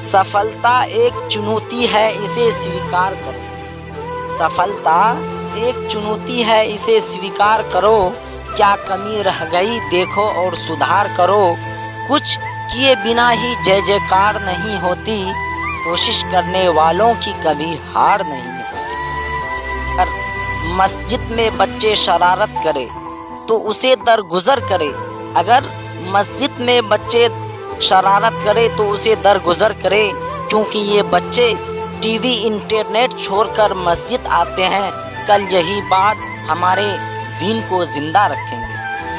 सफलता एक चुनौती है, इसे स्वीकार करो। सफलता एक चुनौती है, इसे स्वीकार करो। क्या कमी रह गई, देखो और सुधार करो। कुछ किए बिना ही जय जयकार नहीं होती। कोशिश करने वालों की कभी हार नहीं होती। मस्जिद में बच्चे शरारत करे तो उसे दरगुजर करे। अगर मस्जिद में बच्चे शरारत करे तो उसे दरगुजर करे, क्योंकि ये बच्चे टीवी इंटरनेट छोड़कर मस्जिद आते हैं। कल यही बात हमारे दिन को ज़िंदा रखेंगे।